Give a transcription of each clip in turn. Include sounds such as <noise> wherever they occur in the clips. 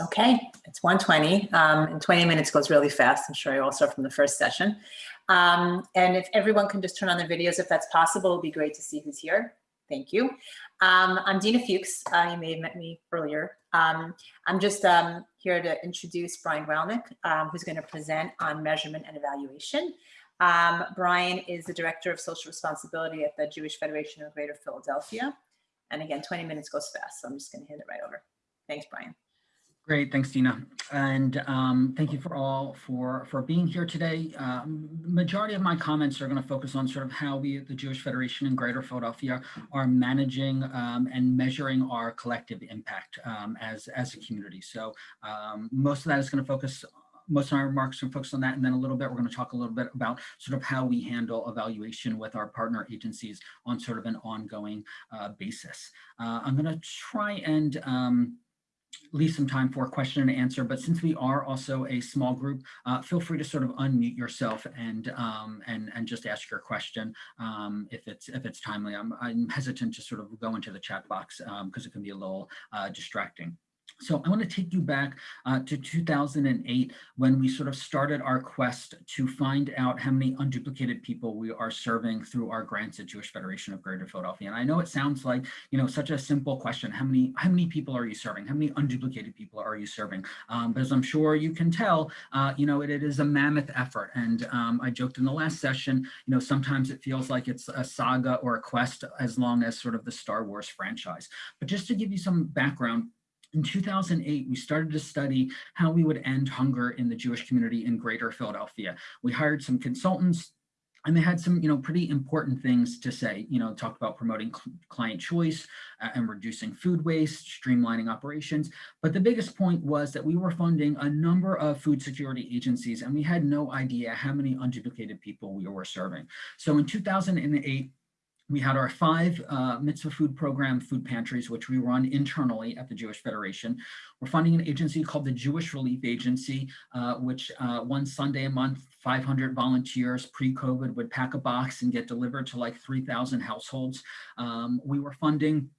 Okay, it's 120 um, and 20 minutes goes really fast. I'm sure you all saw from the first session. Um, and if everyone can just turn on their videos, if that's possible, it'd be great to see who's here. Thank you. Um, I'm Dina Fuchs. Uh, you may have met me earlier. Um, I'm just um, here to introduce Brian Gralnick, um, who's going to present on measurement and evaluation. Um, Brian is the Director of Social Responsibility at the Jewish Federation of Greater Philadelphia. And again, 20 minutes goes fast, so I'm just going to hand it right over. Thanks, Brian. Great, thanks, Dina. And um, thank you for all for, for being here today. Um, majority of my comments are going to focus on sort of how we at the Jewish Federation in Greater Philadelphia are managing um, and measuring our collective impact um, as, as a community. So um, most of that is going to focus most of my remarks are focused on that. And then a little bit, we're going to talk a little bit about sort of how we handle evaluation with our partner agencies on sort of an ongoing uh, basis. Uh, I'm going to try and um, leave some time for question and answer, but since we are also a small group, uh, feel free to sort of unmute yourself and um, and and just ask your question um, if it's if it's timely. I'm, I'm hesitant to sort of go into the chat box because um, it can be a little uh, distracting. So I want to take you back uh, to 2008 when we sort of started our quest to find out how many unduplicated people we are serving through our grants at Jewish Federation of Greater Philadelphia. And I know it sounds like, you know, such a simple question. How many, how many people are you serving? How many unduplicated people are you serving? Um, but as I'm sure you can tell, uh, you know, it, it is a mammoth effort. And um, I joked in the last session, you know, sometimes it feels like it's a saga or a quest as long as sort of the Star Wars franchise. But just to give you some background, in 2008, we started to study how we would end hunger in the Jewish community in greater Philadelphia. We hired some consultants and they had some, you know, pretty important things to say, you know, talked about promoting cl client choice uh, and reducing food waste, streamlining operations. But the biggest point was that we were funding a number of food security agencies and we had no idea how many unduplicated people we were serving. So in 2008, we had our five uh, mitzvah food program food pantries, which we run internally at the Jewish Federation. We're funding an agency called the Jewish Relief Agency, uh, which uh, one Sunday a month, 500 volunteers pre-COVID would pack a box and get delivered to like 3,000 households. Um, we were funding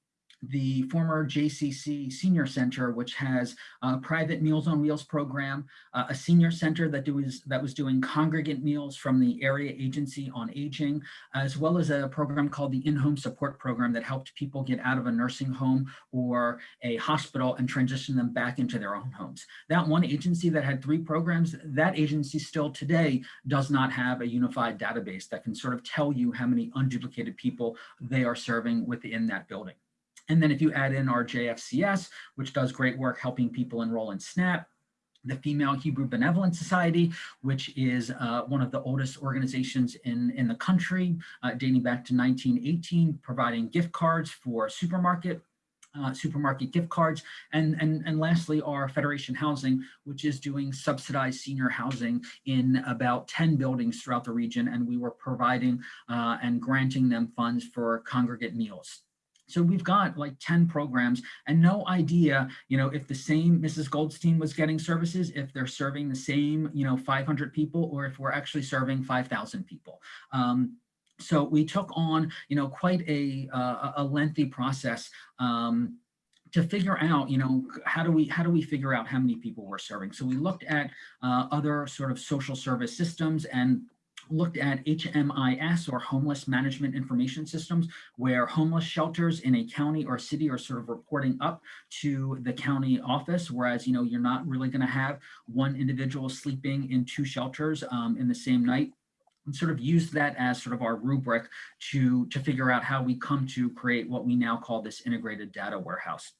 the former JCC Senior Center, which has a private Meals on Wheels program, uh, a senior center that, was, that was doing congregant meals from the Area Agency on Aging, as well as a program called the In-Home Support Program that helped people get out of a nursing home or a hospital and transition them back into their own homes. That one agency that had three programs, that agency still today does not have a unified database that can sort of tell you how many unduplicated people they are serving within that building. And then if you add in our JFCS, which does great work helping people enroll in SNAP, the Female Hebrew Benevolent Society, which is uh, one of the oldest organizations in, in the country, uh, dating back to 1918, providing gift cards for supermarket uh, supermarket gift cards, and, and, and lastly, our Federation Housing, which is doing subsidized senior housing in about 10 buildings throughout the region, and we were providing uh, and granting them funds for congregate meals. So we've got like 10 programs and no idea, you know, if the same Mrs. Goldstein was getting services, if they're serving the same, you know, 500 people, or if we're actually serving 5,000 people. Um, so we took on, you know, quite a, uh, a lengthy process um, to figure out, you know, how do we how do we figure out how many people we're serving? So we looked at uh, other sort of social service systems and looked at HMIS or homeless management information systems where homeless shelters in a county or city are sort of reporting up to the county office whereas you know you're not really going to have one individual sleeping in two shelters um, in the same night and sort of use that as sort of our rubric to to figure out how we come to create what we now call this integrated data warehouse.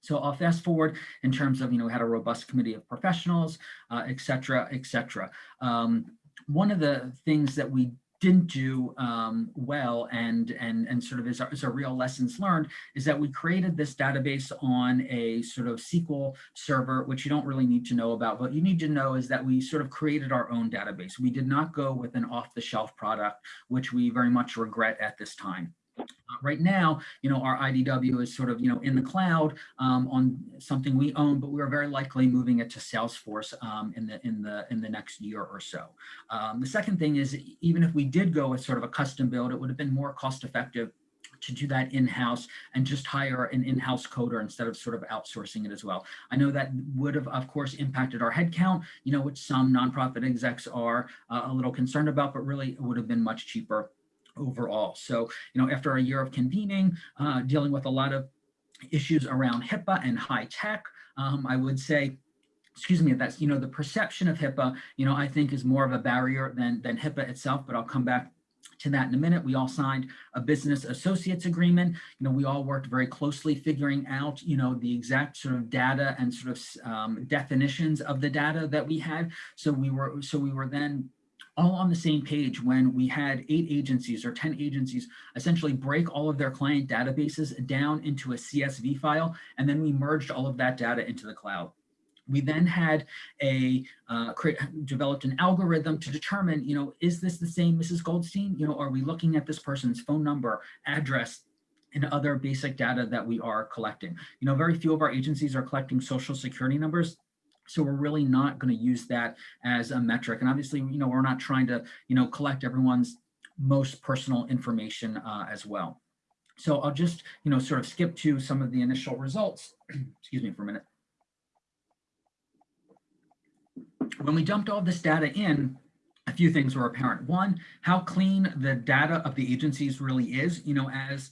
So I'll fast forward in terms of, you know, we had a robust committee of professionals, uh, et cetera, et cetera. Um, one of the things that we didn't do um, well and and and sort of is a, is a real lessons learned is that we created this database on a sort of SQL server, which you don't really need to know about. What you need to know is that we sort of created our own database. We did not go with an off-the-shelf product, which we very much regret at this time. Uh, right now, you know, our IDW is sort of, you know, in the cloud um, on something we own, but we're very likely moving it to Salesforce um, in the in the in the next year or so. Um, the second thing is, even if we did go with sort of a custom build, it would have been more cost effective to do that in-house and just hire an in-house coder instead of sort of outsourcing it as well. I know that would have, of course, impacted our headcount, you know, which some nonprofit execs are uh, a little concerned about, but really it would have been much cheaper overall. So, you know, after a year of convening, uh, dealing with a lot of issues around HIPAA and HITECH, um, I would say excuse me, that's, you know, the perception of HIPAA, you know, I think is more of a barrier than, than HIPAA itself, but I'll come back to that in a minute. We all signed a business associates agreement. You know, we all worked very closely figuring out, you know, the exact sort of data and sort of um, definitions of the data that we had. So we were, so we were then all on the same page when we had eight agencies or 10 agencies essentially break all of their client databases down into a CSV file, and then we merged all of that data into the cloud. We then had a uh, developed an algorithm to determine, you know, is this the same Mrs. Goldstein? You know, are we looking at this person's phone number, address, and other basic data that we are collecting? You know, very few of our agencies are collecting social security numbers. So we're really not going to use that as a metric. And obviously, you know, we're not trying to, you know, collect everyone's most personal information uh, as well. So I'll just, you know, sort of skip to some of the initial results. <clears throat> Excuse me for a minute. when we dumped all this data in, a few things were apparent. One, how clean the data of the agencies really is, you know, as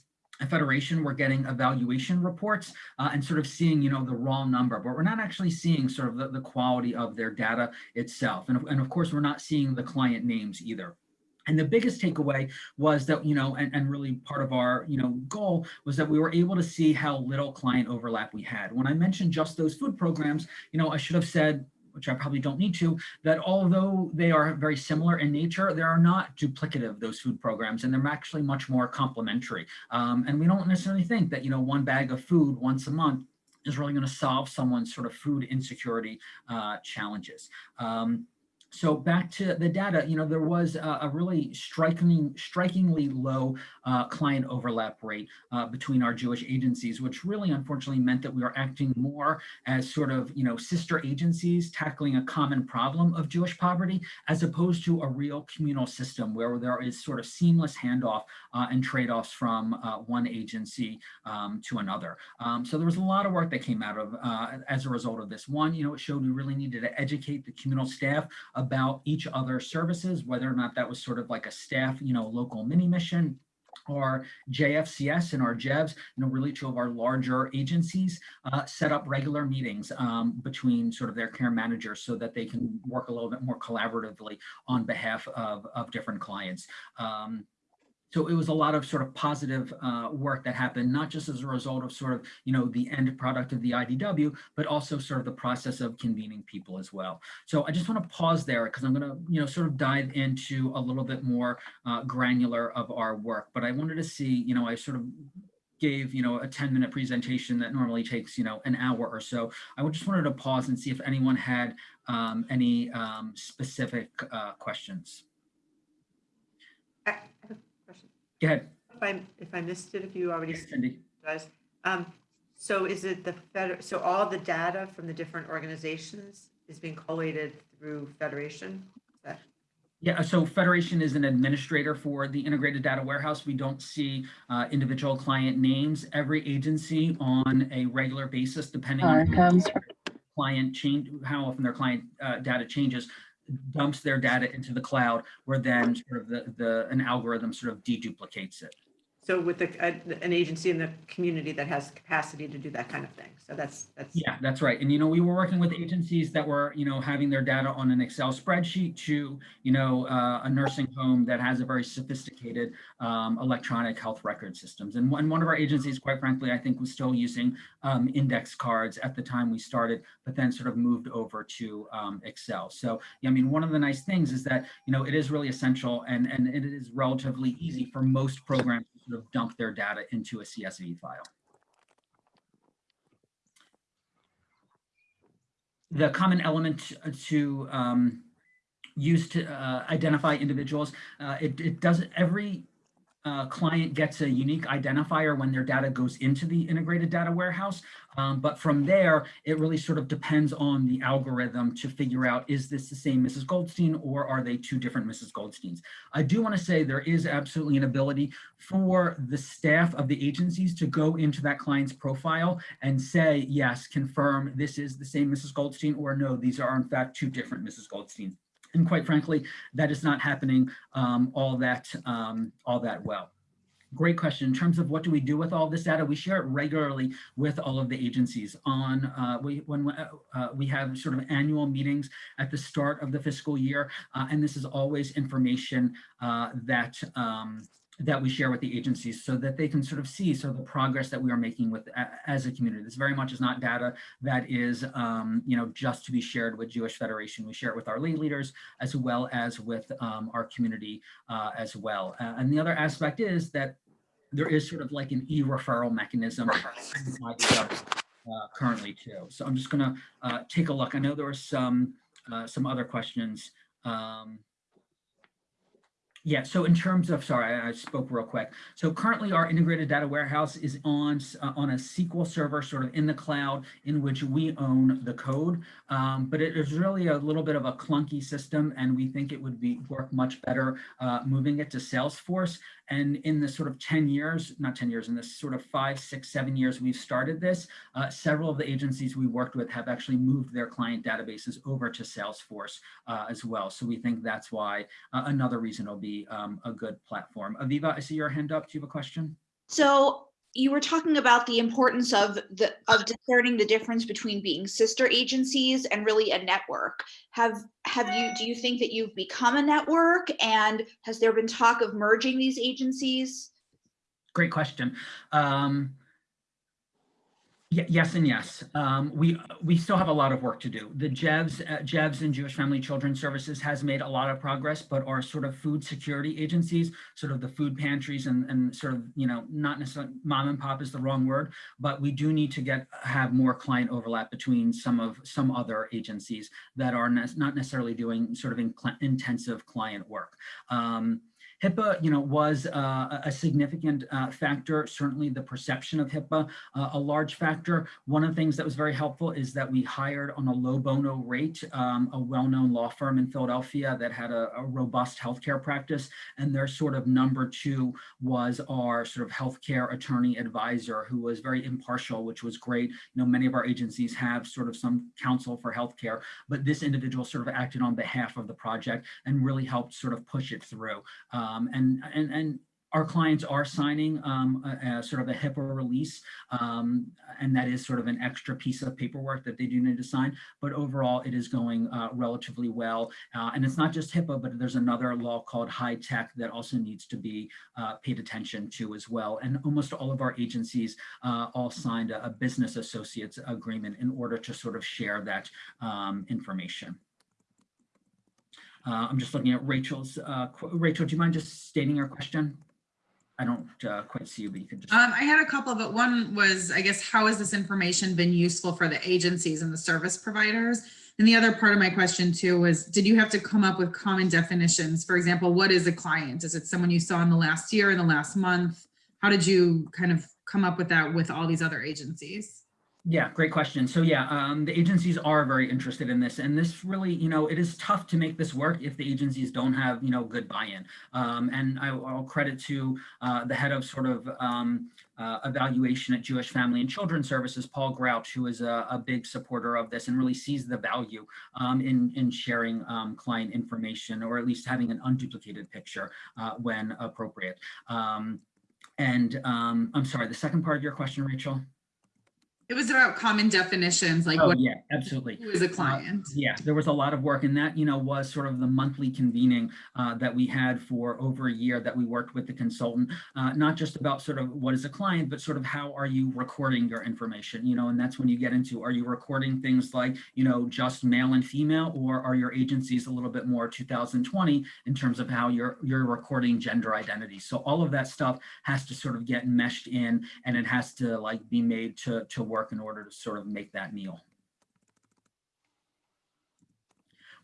federation, we're getting evaluation reports uh, and sort of seeing, you know, the raw number, but we're not actually seeing sort of the, the quality of their data itself. And, and of course, we're not seeing the client names either. And the biggest takeaway was that, you know, and, and really part of our, you know, goal was that we were able to see how little client overlap we had. When I mentioned just those food programs, you know, I should have said which I probably don't need to, that although they are very similar in nature, they are not duplicative, those food programs, and they're actually much more complementary. Um, and we don't necessarily think that, you know, one bag of food once a month is really going to solve someone's sort of food insecurity uh, challenges. Um, so back to the data, you know, there was a, a really striking, strikingly low uh, client overlap rate uh, between our Jewish agencies, which really unfortunately meant that we were acting more as sort of, you know, sister agencies tackling a common problem of Jewish poverty, as opposed to a real communal system where there is sort of seamless handoff uh, and trade-offs from uh, one agency um, to another. Um, so there was a lot of work that came out of uh, as a result of this. One, you know, it showed we really needed to educate the communal staff about each other's services, whether or not that was sort of like a staff, you know, local mini mission or JFCS and our JEVS, you know, really two of our larger agencies, uh, set up regular meetings um, between sort of their care managers so that they can work a little bit more collaboratively on behalf of, of different clients. Um, so it was a lot of sort of positive uh, work that happened, not just as a result of sort of, you know, the end product of the IDW, but also sort of the process of convening people as well. So I just want to pause there because I'm going to, you know, sort of dive into a little bit more uh, granular of our work. But I wanted to see, you know, I sort of gave, you know, a 10 minute presentation that normally takes, you know, an hour or so. I just wanted to pause and see if anyone had um, any um, specific uh, questions. Go ahead. If I, if I missed it, if you already Yes, Cindy. guys, um, so is it the feder, so all the data from the different organizations is being collated through Federation? Is that- Yeah, so Federation is an administrator for the integrated data warehouse. We don't see uh, individual client names. Every agency on a regular basis, depending on comes client change, how often their client uh, data changes, dumps their data into the cloud, where then sort of the, the an algorithm sort of deduplicates it. So with the, uh, an agency in the community that has capacity to do that kind of thing. So that's, that's. Yeah, that's right. And, you know, we were working with agencies that were, you know, having their data on an Excel spreadsheet to, you know, uh, a nursing home that has a very sophisticated um, electronic health record systems. And one, one of our agencies, quite frankly, I think was still using um, index cards at the time we started, but then sort of moved over to um, Excel. So, yeah, I mean, one of the nice things is that, you know, it is really essential and, and it is relatively easy for most programs sort of dump their data into a CSV file. the common element to um, use to uh, identify individuals. Uh, it, it does every uh, client gets a unique identifier when their data goes into the integrated data warehouse. Um, but from there, it really sort of depends on the algorithm to figure out, is this the same Mrs. Goldstein or are they two different Mrs. Goldsteins? I do want to say there is absolutely an ability for the staff of the agencies to go into that client's profile and say, yes, confirm this is the same Mrs. Goldstein or no, these are in fact two different Mrs. Goldsteins. And quite frankly, that is not happening um, all that um, all that well. Great question. In terms of what do we do with all this data, we share it regularly with all of the agencies. On uh, we when uh, we have sort of annual meetings at the start of the fiscal year, uh, and this is always information uh, that um, that we share with the agencies so that they can sort of see so the progress that we are making with as a community. This very much is not data that is, um, you know, just to be shared with Jewish Federation. We share it with our lay leaders as well as with um, our community uh, as well. Uh, and the other aspect is that there is sort of like an e-referral mechanism uh, currently too. So I'm just gonna uh, take a look. I know there were some uh, some other questions. Um, yeah, so in terms of, sorry, I, spoke real quick. So currently our integrated data warehouse is on, uh, on a SQL server sort of in the cloud in which we own the code. Um, but it is really a little bit of a clunky system and we think it would be work much better uh, moving it to Salesforce. And in the sort of 10 years, not 10 years, in this sort of five, six, seven years we've started this, uh, several of the agencies we worked with have actually moved their client databases over to Salesforce uh, as well. So we think that's why uh, another reason it'll be um, a good platform. Aviva, I see your hand up. Do you have a question? So you were talking about the importance of the of discerning the difference between being sister agencies and really a network. Have have you do you think that you've become a network and has there been talk of merging these agencies? Great question. Um, Yes and yes. Um, we we still have a lot of work to do. The JEVS, uh, JEVS and Jewish Family Children Services has made a lot of progress, but our sort of food security agencies, sort of the food pantries and, and sort of, you know, not necessarily mom and pop is the wrong word, but we do need to get have more client overlap between some of some other agencies that are ne not necessarily doing sort of in intensive client work. Um, HIPAA, you know, was uh, a significant uh, factor, certainly the perception of HIPAA, uh, a large factor. One of the things that was very helpful is that we hired on a low bono rate, um, a well-known law firm in Philadelphia that had a, a, robust healthcare practice. And their sort of number two was our sort of healthcare attorney advisor who was very impartial, which was great. You know, many of our agencies have sort of some counsel for healthcare, but this individual sort of acted on behalf of the project and really helped sort of push it through. Um, um, and, and, and our clients are signing um, a, a sort of a HIPAA release, um, and that is sort of an extra piece of paperwork that they do need to sign. But overall, it is going uh, relatively well. Uh, and it's not just HIPAA, but there's another law called HITECH that also needs to be uh, paid attention to as well. And almost all of our agencies uh, all signed a, a, business associates agreement in order to sort of share that um, information. Uh, I'm just looking at Rachel's. Uh, Rachel, do you mind just stating your question? I don't uh, quite see you, but you can just. Um, I had a couple, but one was, I guess, how has this information been useful for the agencies and the service providers? And the other part of my question too was, did you have to come up with common definitions? For example, what is a client? Is it someone you saw in the last year, in the last month? How did you kind of come up with that with all these other agencies? Yeah, great question. So yeah, um, the agencies are very interested in this, and this really, you know, it is tough to make this work if the agencies don't have, you know, good buy-in. Um, and I, will credit to uh, the head of sort of um, uh, evaluation at Jewish Family and Children Services, Paul Grouch, who is a, a big supporter of this and really sees the value um, in, in sharing um, client information, or at least having an unduplicated picture uh, when appropriate. Um, and I'm sorry, the second part of your question, Rachel? It was about common definitions, like oh, what yeah, absolutely. who is a client? Uh, yeah, there was a lot of work and that, you know, was sort of the monthly convening uh, that we had for over a year that we worked with the consultant, uh, not just about sort of what is a client, but sort of how are you recording your information, you know, and that's when you get into, are you recording things like, you know, just male and female, or are your agencies a little bit more 2020 in terms of how you're, you're recording gender identity. So all of that stuff has to sort of get meshed in and it has to like be made to, to work work in order to sort of make that meal.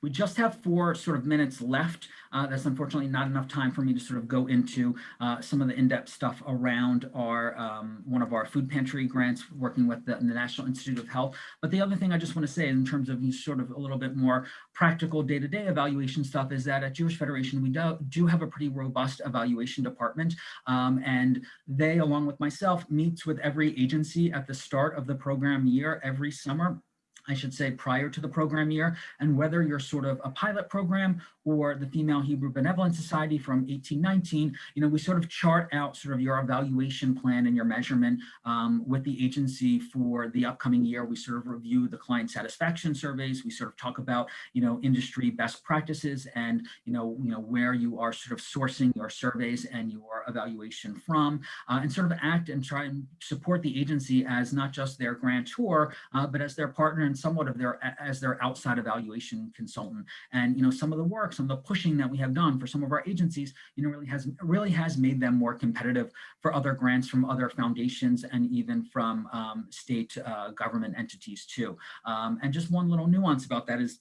We just have four sort of minutes left. Uh, that's unfortunately not enough time for me to sort of go into uh, some of the in-depth stuff around our um, one of our food pantry grants working with the, the, National Institute of Health. But the other thing I just want to say in terms of sort of a little bit more practical day-to-day -day evaluation stuff is that at Jewish Federation, we do, do have a pretty robust evaluation department. Um, and they, along with myself, meets with every agency at the start of the program year every summer I should say prior to the program year, and whether you're sort of a pilot program or the Female Hebrew Benevolent Society from 1819, you know, we sort of chart out sort of your evaluation plan and your measurement um, with the agency for the upcoming year. We sort of review the client satisfaction surveys. We sort of talk about, you know, industry best practices and, you know, you know, where you are sort of sourcing your surveys and your evaluation from, uh, and sort of act and try and support the agency as not just their grantor, uh, but as their partner and somewhat of their as their outside evaluation consultant. And you know, some of the work, some of the pushing that we have done for some of our agencies, you know, really has really has made them more competitive for other grants from other foundations and even from um, state uh, government entities too. Um, and just one little nuance about that is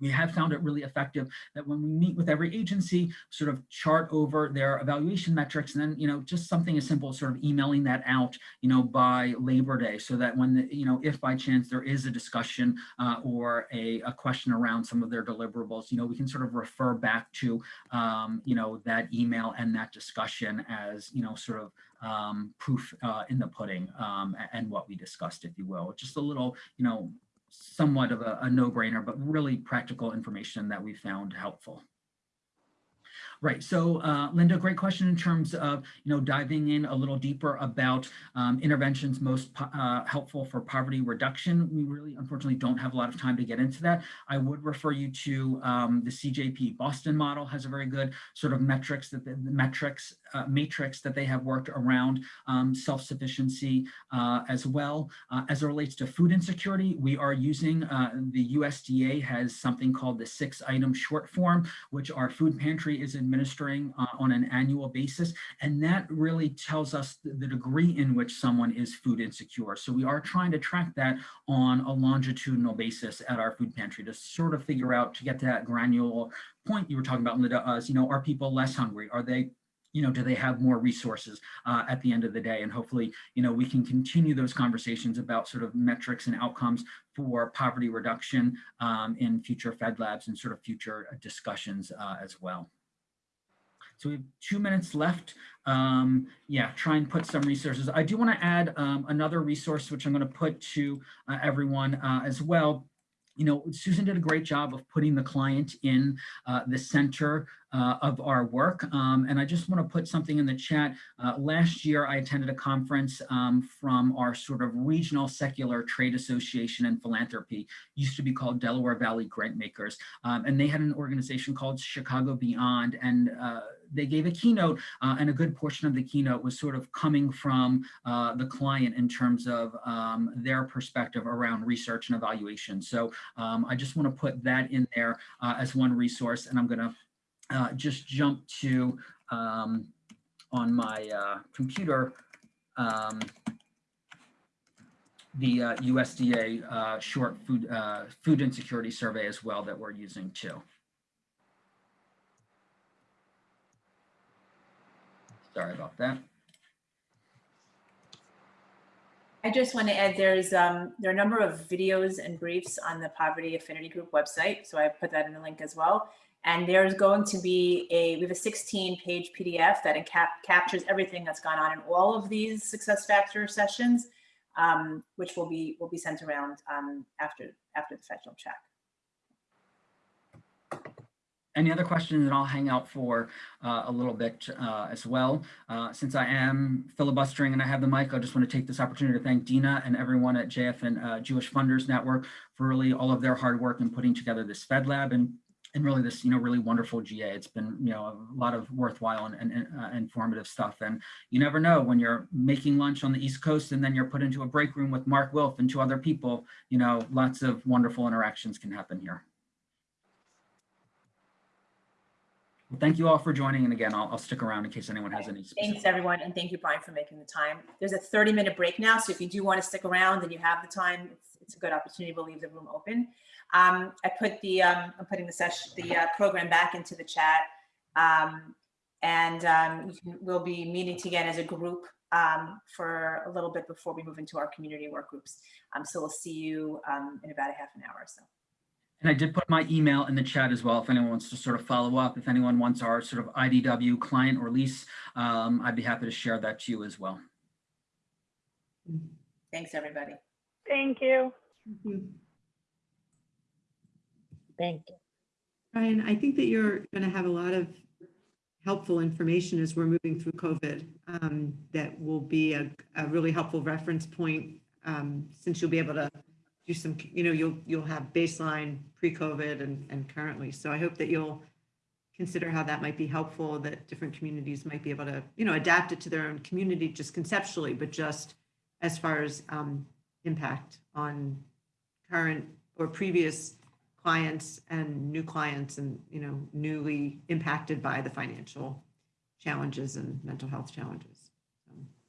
we have found it really effective that when we meet with every agency, sort of chart over their evaluation metrics, and then, you know, just something as simple as sort of emailing that out, you know, by Labor Day, so that when, the, you know, if by chance there is a discussion uh, or a, a, question around some of their deliverables, you know, we can sort of refer back to, um, you know, that email and that discussion as, you know, sort of um, proof uh, in the pudding um, and what we discussed, if you will. Just a little, you know, somewhat of a, a no-brainer, but really practical information that we found helpful. Right. So, uh, Linda, great question in terms of, you know, diving in a little deeper about um, interventions most uh, helpful for poverty reduction. We really, unfortunately, don't have a lot of time to get into that. I would refer you to um, the CJP Boston model has a very good sort of metrics that the, the metrics uh, matrix that they have worked around um, self-sufficiency uh, as well. Uh, as it relates to food insecurity, we are using, uh, the USDA has something called the six item short form, which our food pantry is administering uh, on an annual basis. And that really tells us the degree in which someone is food insecure. So we are trying to track that on a longitudinal basis at our food pantry to sort of figure out to get to that granular point you were talking about, Linda, uh, you know, are people less hungry? Are they you know, do they have more resources uh, at the end of the day? And hopefully, you know, we can continue those conversations about sort of metrics and outcomes for poverty reduction um, in future Fed Labs and sort of future discussions uh, as well. So we have two minutes left. Um, yeah, try and put some resources. I do want to add um, another resource, which I'm going to put to uh, everyone uh, as well you know, Susan did a great job of putting the client in uh, the center uh, of our work. Um, and I just want to put something in the chat. Uh, last year, I attended a conference um, from our sort of regional secular trade association and philanthropy, used to be called Delaware Valley Grantmakers. Um, and they had an organization called Chicago Beyond. And uh, they gave a keynote uh, and a good portion of the keynote was sort of coming from uh, the client in terms of um, their perspective around research and evaluation. So um, I just want to put that in there uh, as one resource and I'm going to uh, just jump to um, on my uh, computer um, the USDA short food food insecurity survey as well that we're using too. Sorry about that. I just want to add there's um, there are a number of videos and briefs on the Poverty Affinity Group website. So I put that in the link as well. And there's going to be a, we have a 16 page PDF that cap captures everything that's gone on in all of these success factor sessions, um, which will be will be sent around um, after after the federal check any other questions and I'll hang out for uh, a little bit uh, as well. Uh, since I am filibustering and I have the mic, I just want to take this opportunity to thank Dina and everyone at JFN uh, Jewish Funders Network for really all of their hard work in putting together this Fed Lab and and really this, you know, really wonderful GA. It's been, you know, a lot of worthwhile and, and uh, informative stuff. And you never know when you're making lunch on the East Coast and then you're put into a break room with Mark Wilf and two other people, you know, lots of wonderful interactions can happen here. Well, Thank you all for joining. And again, I'll, I'll stick around in case anyone has any. Thanks, everyone, and thank you, Brian, for making the time. There's a 30-minute break now, so if you do want to stick around and you have the time, it's, it's a good opportunity to leave the room open. Um, I put the, um, I'm putting the session, the uh, program back into the chat. Um, and um, you can- we'll be meeting again as a group um, for a little bit before we move into our community work groups. Um, so we'll see you um, in about a half an hour or so. And I did put my email in the chat as well. If anyone wants to sort of follow up, if anyone wants our sort of IDW client or lease, um, I'd be happy to share that to you as well. Thanks, everybody. Thank you. Thank you. Brian, I think that you're going to have a lot of helpful information as we're moving through COVID um, that will be a, a really helpful reference point um, since you'll be able to do some, you know, you'll, you'll have baseline pre-COVID and, and currently. So I hope that you'll consider how that might be helpful, that different communities might be able to, you know, adapt it to their own community just conceptually, but just as far as um, impact on current or previous clients and new clients and, you know, newly impacted by the financial challenges and mental health challenges.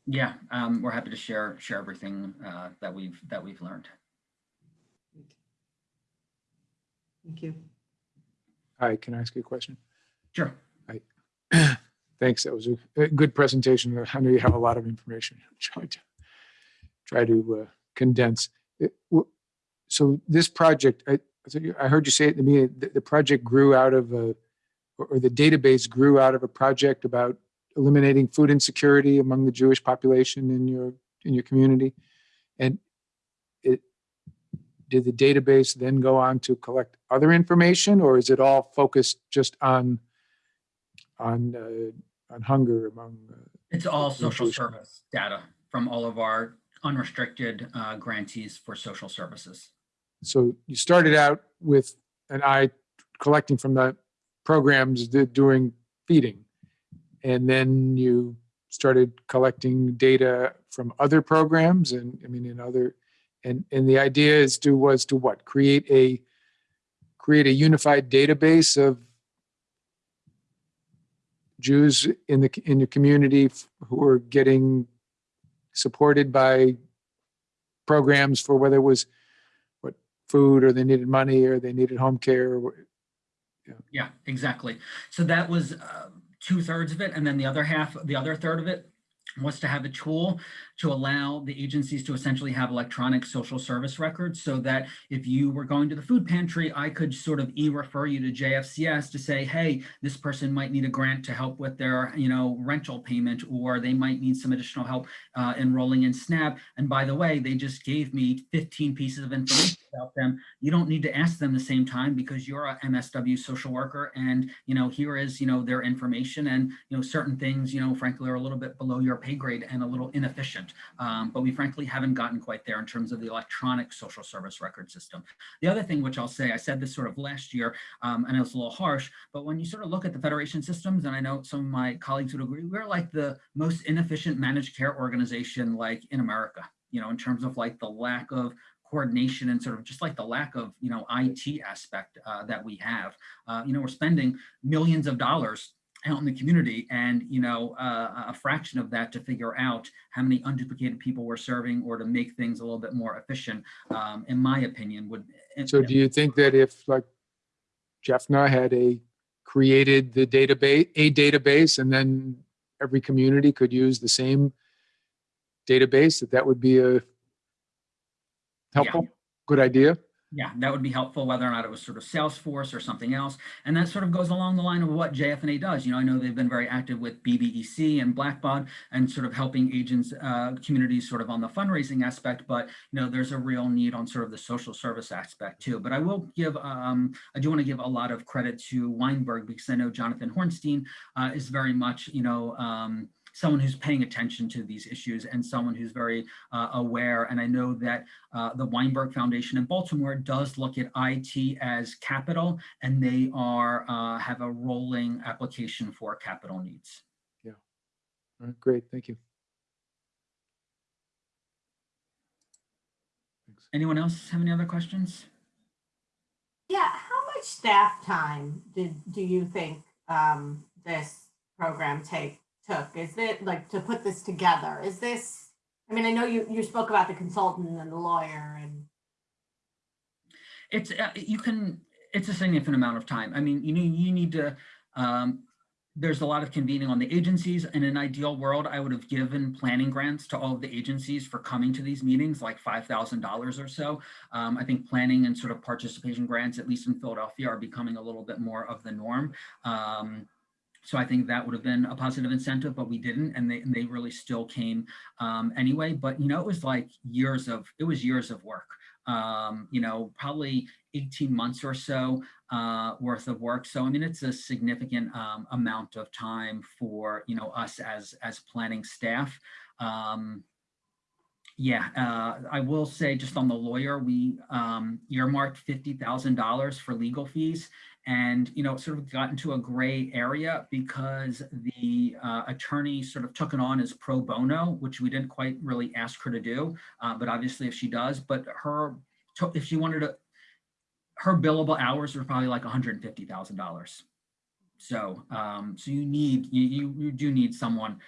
Yeah, um, we're happy to share share everything uh, that we've that we've learned. great. Thank you. Hi, can I ask you a question? Sure. Hi. <clears throat> Thanks. That was a- a good presentation. I know you have a lot of information. <laughs> Try to try to uh, condense. It- So this project, I I heard you say at the meeting, the the project grew out of a, or or the database grew out of a project about eliminating food insecurity among the Jewish population in your, in your community. And it, did the database then go on to collect other information or is it all focused just on on uh, on hunger among uh, It's all social service data from all of our unrestricted uh, grantees for social services. so you started out with an eye collecting from the programs that doing feeding and then you started collecting data from other programs and i mean in other and and the idea is to was to what create a create a unified database of Jews in the in your community who are getting supported by programs for whether it was what food or they needed money or they needed home care or Yeah, exactly. So that was uh, two thirds of it. And then the other half, the other third of it was to have a tool to allow the agencies to essentially have electronic social service records so that if you were going to the food pantry, I could sort of e-refer you to JFCS to say, hey, this person might need a grant to help with their, you know, rental payment, or they might need some additional help uh, enrolling in SNAP. And by the way, they just gave me 15 pieces of information about them you don't need to ask them the same time because you're a MSW social worker and, you know, here is, you know, their information and, you know, certain things, you know, frankly, are a little bit below your pay grade and a little inefficient. Um, but we frankly haven't gotten quite there in terms of the electronic social service record system. The other thing, which I'll say, I said this sort of last year, um, and it was a little harsh, but when you sort of look at the federation systems, and I know some of my colleagues would agree, we're like the most inefficient managed care organization like in America, you know, in terms of like the lack of coordination and sort of just like the lack of, you know, IT aspect uh, that we have. Uh, you know, we're spending millions of dollars out in the community and, you know, uh, a fraction of that to figure out how many unduplicated people we're serving or to make things a little bit more efficient, um, in my opinion, would. so do you think that if like JFNA had a created the database a database and then every community could use the same database that that would be a helpful good idea Yeah, that would be helpful, whether or not it was sort of Salesforce or something else. And that sort of goes along the line of what JFNA does. You know, I know they've been very active with BBEC and Blackbaud and sort of helping agents, uh, communities sort of on the fundraising aspect, but you know, there's a real need on sort of the social service aspect too. But I will give, um, I do want to give a lot of credit to Weinberg because I know Jonathan Hornstein uh, is very much, you know, um, someone who's paying attention to these issues and someone who's very uh, aware. And I know that uh, the Weinberg Foundation in Baltimore does look at IT as capital, and they are uh, have a rolling application for capital needs. All right, great thank you Thanks. Anyone else have any other questions? Yeah, how much staff time did, do you think um, this program take, took? Is it like to put this together? Is this, I mean, I know you, you spoke about the consultant and the lawyer and, It's, uh, you can, it's a significant amount of time. I mean, you need, you need to, um, there's a lot of convening on the agencies. In an ideal world, I would have given planning grants to all of the agencies for coming to these meetings, like $5,000 or so. Um, I think planning and sort of participation grants, at least in Philadelphia, are becoming a little bit more of the norm. Um, so I think that would have been a positive incentive, but we didn't, and they, and they really still came um, anyway. But, you know, it was like years of, it was years of work. Um, you know, probably 18 months or so uh, worth of work. So, I mean, it's a significant um, amount of time for, you know, us as, as planning staff. Um, yeah, uh, I will say just on the lawyer, we um, earmarked $50,000 for legal fees and, you know, sort of got into a gray area because the uh, attorney sort of took it on as pro bono, which we didn't quite really ask her to do. Uh, but obviously if she does, but her, if she wanted to, her billable hours were probably like $150,000. So, um, so you need, you, you, you do need someone,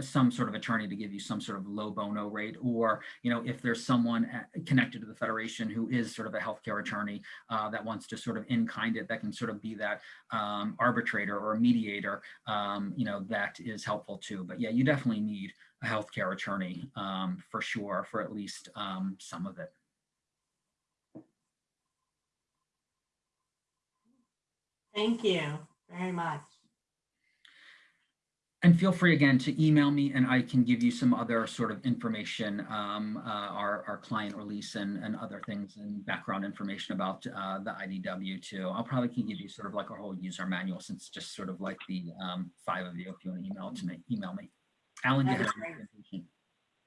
some sort of attorney to give you some sort of low bono rate, or, you know, if there's someone at- connected to the Federation who is sort of a healthcare attorney uh, that wants to sort of in kind it, that can sort of be that um, arbitrator or mediator, um, you know, that is helpful too. But yeah, you definitely need a healthcare attorney um, for sure, for at least um, some of it. thank you very much. And feel free again to email me and I can give you some other sort of information, um, uh, our, our client release and, and other things and background information about uh, the IDW too. I'll probably can give you sort of like a whole user manual since just sort of like the um, five of you, if you want to email to me, email me. Alan, you have be great. information?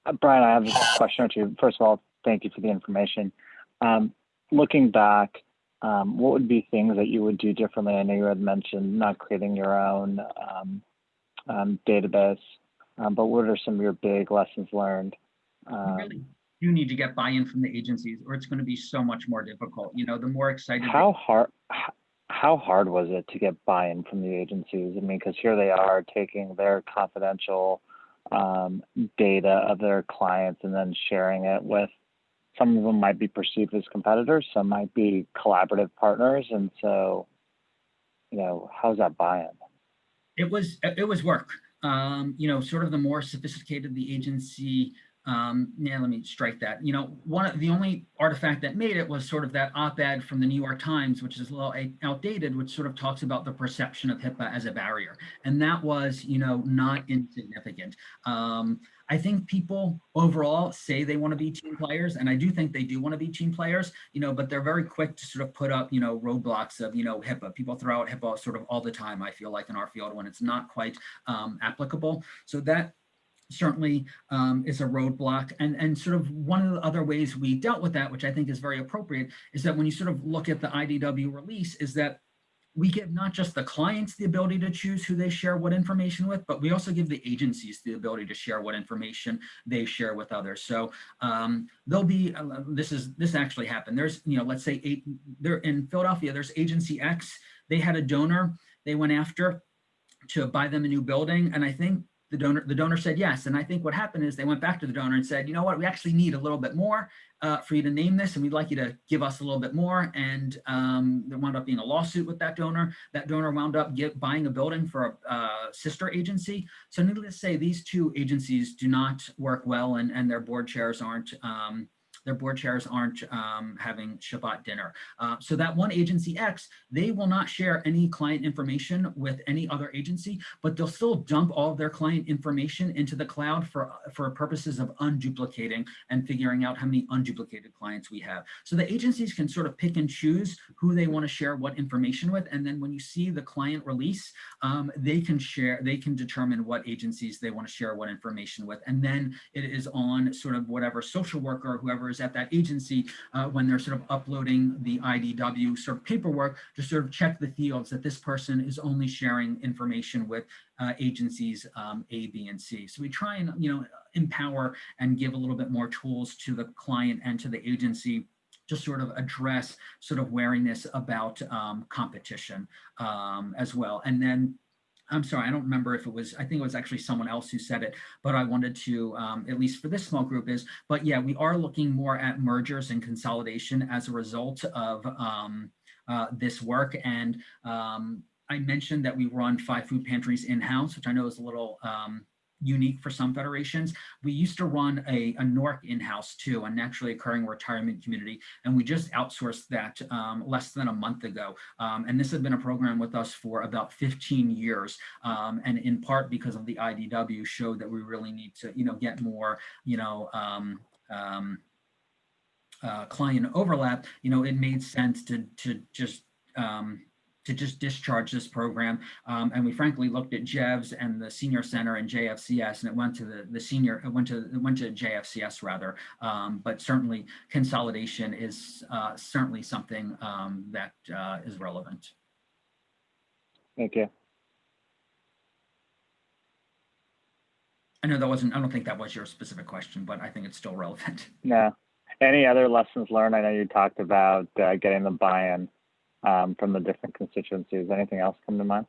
Uh, Brian, I have a question or two. First of all, thank you for the information. Um, looking back, um, what would be things that you would do differently? I know you had mentioned not creating your own um, database, um, but what are some of your big lessons learned? You Um, really do need to get buy-in from the agencies or it's going to be so much more difficult. You know, the more excited. they- how hard? How hard was it to get buy-in from the agencies? I mean, because here they are taking their confidential um, data of their clients and then sharing it with some of them might be perceived as competitors, some might be collaborative partners, and so you know how's that buy-in? It was, it was work. Um, you know, sort of the more sophisticated the agency, um, yeah, let me strike that. You know, one of the only artifact that made it was sort of that op-ed from the New York Times, which is a little outdated, which sort of talks about the perception of HIPAA as a barrier. And that was, you know, not insignificant. Um, I think people overall say they want to be team players, and I do think they do want to be team players, you know, but they're very quick to sort of put up, you know, roadblocks of, you know, HIPAA. People throw out HIPAA sort of all the time, I feel like in our field when it's not quite um, applicable. So that certainly um, is a roadblock. And, and sort of one of the other ways we dealt with that, which I think is very appropriate, is that when you sort of look at the IDW release, is that we give not just the clients the ability to choose who they share what information with, but we also give the agencies the ability to share what information they share with others. So um, there'll be, uh, this is, this actually happened. There's, you know, let's say eight, there in Philadelphia, there's agency X, they had a donor they went after to buy them a new building. And I think the donor, the donor said yes. And I think what happened is they went back to the donor and said, you know what, we actually need a little bit more uh, for you to name this, and we'd like you to give us a little bit more. And um, there wound up being a lawsuit with that donor. That donor wound up get, buying a building for a uh, sister agency. So needless to say, these two agencies do not work well, and, and their board chairs aren't um, their board chairs aren't um, having Shabbat dinner. Uh, so that one agency X, they will not share any client information with any other agency, but they'll still dump all of their client information into the cloud for, for purposes of unduplicating and figuring out how many unduplicated clients we have. So the agencies can sort of pick and choose who they want to share what information with. And then when you see the client release, um, they can share, they can determine what agencies they want to share what information with. And then it is on sort of whatever social worker or whoever at that agency uh, when they're sort of uploading the IDW sort of paperwork to sort of check the fields that this person is only sharing information with uh, agencies um, A, B, and C. So we try and, you know, empower and give a little bit more tools to the client and to the agency to sort of address sort of wariness about um, competition um, as well. And then I'm sorry, I don't remember if it was, I think it was actually someone else who said it, but I wanted to, um, at least for this small group is, but yeah, we are looking more at mergers and consolidation as a result of um, uh, this work. And um, I mentioned that we run five food pantries in-house, which I know is a little um, unique for some federations. We used to run a, a NORC in-house too, a naturally occurring retirement community, and we just outsourced that um, less than a month ago. Um, and this has been a program with us for about 15 years, um, and in part because of the IDW showed that we really need to, you know, get more, you know, um, um, uh, client overlap. You know, it made sense to to just um, to just discharge this program. Um, and we frankly looked at JEVS and the senior center and JFCS and it went to the, the senior, it went to, it went to JFCS rather. Um, but certainly consolidation is uh, certainly something um, that uh, is relevant. Thank you. I know that wasn't, I don't think that was your specific question, but I think it's still relevant. No. Any other lessons learned? I know you talked about uh, getting the buy-in um, from the different constituencies. Anything else come to mind?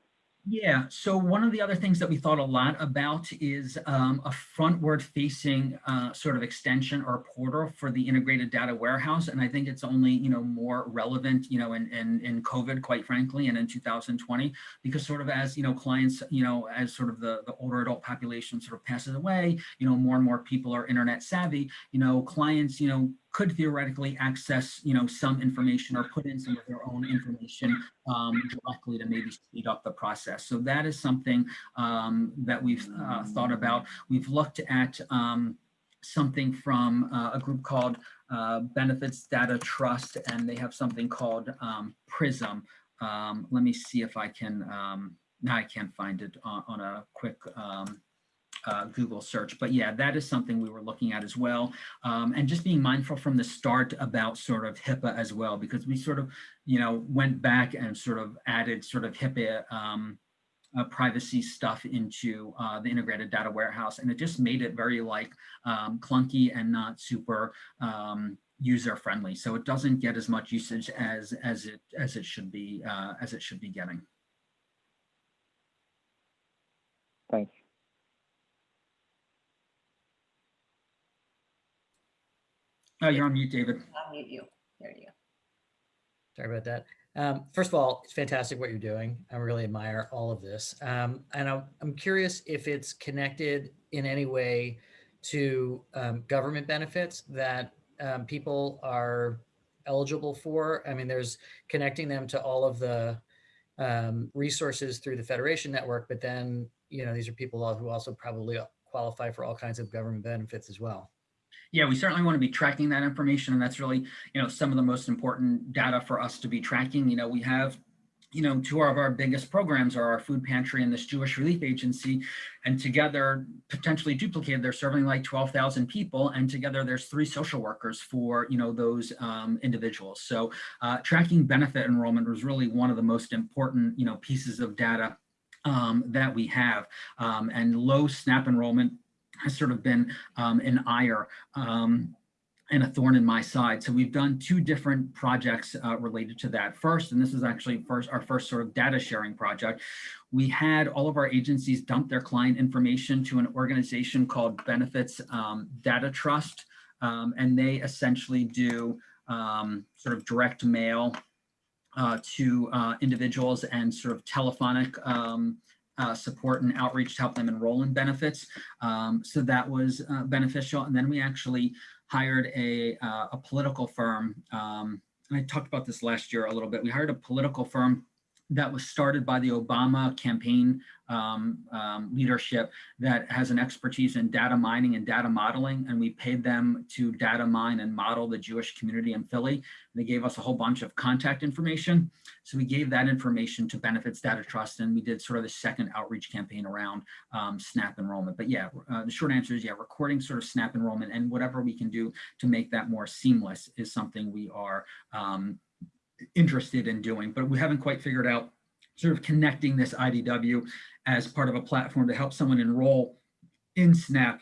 Yeah, so one of the other things that we thought a lot about is um, a frontward facing uh, sort of extension or portal for the integrated data warehouse. And I think it's only, you know, more relevant, you know, in, in, in COVID, quite frankly, and in 2020, because sort of as, you know, clients, you know, as sort of the, the older adult population sort of passes away, you know, more and more people are internet savvy, you know, clients, you know, could theoretically access, you know, some information or put in some of their own information um, directly to maybe speed up the process. So that is something um, that we've uh, thought about. We've looked at um, something from uh, a group called uh, Benefits Data Trust, and they have something called um, PRISM. Um, let me see if I can, um, now I can't find it on, on a quick um, uh, Google search. But yeah, that is something we were looking at as well. Um, and just being mindful from the start about sort of HIPAA as well, because we sort of, you know, went back and sort of added sort of HIPAA um, uh, privacy stuff into uh, the integrated data warehouse. And it just made it very like um, clunky and not super um, user friendly. So it doesn't get as much usage as as it as it should be uh, as it should be getting. Thanks. Oh, you're on mute, David. I'll mute you. There you go. Sorry about that. Um, first of all, it's fantastic what you're doing. I really admire all of this. Um, and I'm, I'm curious if it's connected in any way to um, government benefits that um, people are eligible for. I mean, there's connecting them to all of the um, resources through the Federation Network, but then, you know, these are people who also probably qualify for all kinds of government benefits as well. Yeah, we certainly want to be tracking that information. And that's really, you know, some of the most important data for us to be tracking. You know, we have, you know, two of our biggest programs are our food pantry and this Jewish Relief Agency. And together, potentially duplicated, they're serving like 12,000 people. And together there's three social workers for, you know, those um, individuals. So uh, tracking benefit enrollment was really one of the most important, you know, pieces of data um, that we have. Um, and low SNAP enrollment has sort of been um, an ire um, and a thorn in my side. So we've done two different projects uh, related to that. First, and this is actually first our first sort of data sharing project, we had all of our agencies dump their client information to an organization called Benefits um, Data Trust. Um, and they essentially do um, sort of direct mail uh, to uh, individuals and sort of telephonic um, uh, support and outreach to help them enroll in benefits. Um, so that was uh, beneficial. And then we actually hired a, uh, a political firm. Um, and I talked about this last year a little bit. We hired a political firm that was started by the Obama campaign um, um, leadership that has an expertise in data mining and data modeling. And we paid them to data mine and model the Jewish community in Philly. And They gave us a whole bunch of contact information. So we gave that information to Benefits Data Trust and we did sort of the second outreach campaign around um, SNAP enrollment. But yeah, uh, the short answer is yeah, recording sort of SNAP enrollment and whatever we can do to make that more seamless is something we are um, interested in doing, but we haven't quite figured out sort of connecting this IDW as part of a platform to help someone enroll in SNAP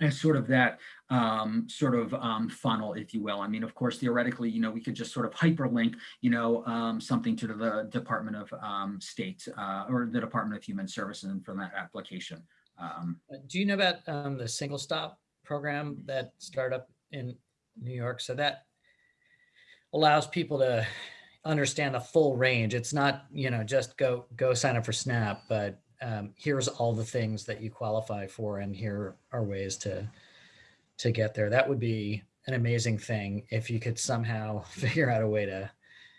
as sort of that um, sort of um, funnel, if you will. I mean, of course, theoretically, you know, we could just sort of hyperlink, you know, um, something to the Department of um, State uh, or the Department of Human Services from that application. Um, Uh, Do you know about um, the single stop program that started up in New York? So that allows people to understand the full range. It's not, you know, just go go sign up for SNAP, but um, here's all the things that you qualify for, and here are ways to to get there. That would be an amazing thing if you could somehow <laughs> figure out a way to.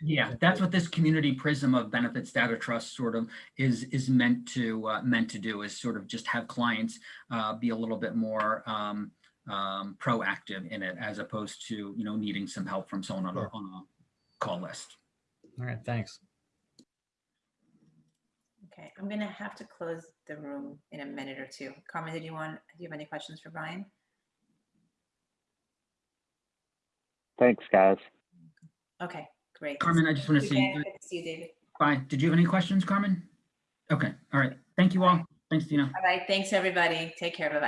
Yeah, that's what this community prism of benefits data trust sort of is is meant to uh, meant to do is sort of just have clients uh, be a little bit more um, um, proactive in it as opposed to you know needing some help from someone on a, on a call list. All right, thanks. Okay, I'm gonna have to close the room in a minute or two. Carmen, did you want, do you have any questions for Brian? Thanks, guys. Okay, great. Carmen, I just want to Okay, say good to See you, David. bye. Did you have any questions, Carmen? Okay, all right. Thank you all. Thanks, Tina. All right, thanks, everybody. Take care. Bye-bye.